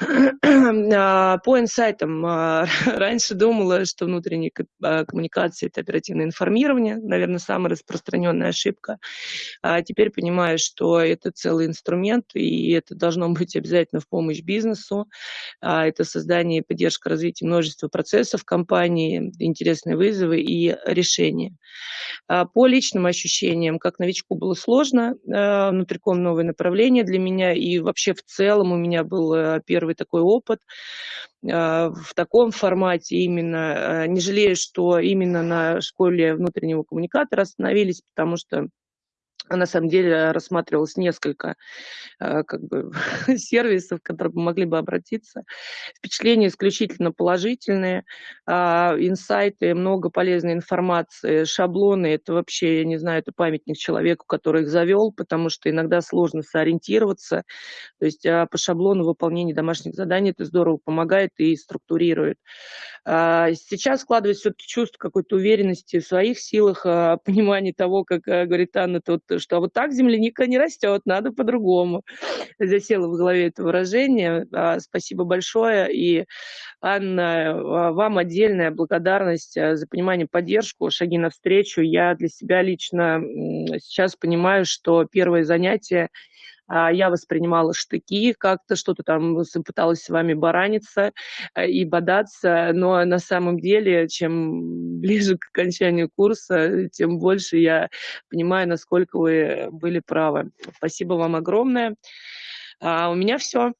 А, по инсайтам, а, раньше думала, что внутренние а, коммуникации- это оперативное информирование, наверное, самая распространенная ошибка. А теперь понимаю, что это целый инструмент, и это должно быть обязательно в помощь бизнесу. Это создание и поддержка развития множества процессов компании, интересные вызовы и решения. По личным ощущениям, как новичку было сложно, внутриком новое направление для меня, и вообще в целом у меня был э, первый такой опыт а, в таком формате именно. А, не жалею, что именно на школе внутреннего коммуникатора остановились, потому что на самом деле рассматривалось несколько э, как бы, сервисов, которые могли бы обратиться. Впечатления исключительно положительные, а, инсайты, много полезной информации, шаблоны, это вообще, я не знаю, это памятник человеку, который их завел, потому что иногда сложно сориентироваться. То есть а, по шаблону выполнения домашних заданий это здорово помогает и структурирует. А, сейчас складывается все-таки чувство какой-то уверенности в своих силах, понимание того, как говорит Анна, вот что вот так земляника не растет, надо по-другому. Засело в голове это выражение. А, спасибо большое. И, Анна, а, вам отдельная благодарность а, за понимание, поддержку, шаги навстречу. Я для себя лично сейчас понимаю, что первое занятие а, я воспринимала штыки, как-то что-то там пыталась с вами бараниться э, и бодаться, но на самом деле, чем ближе к окончанию курса, тем больше я понимаю, насколько вы были правы. Спасибо вам огромное. А у меня все.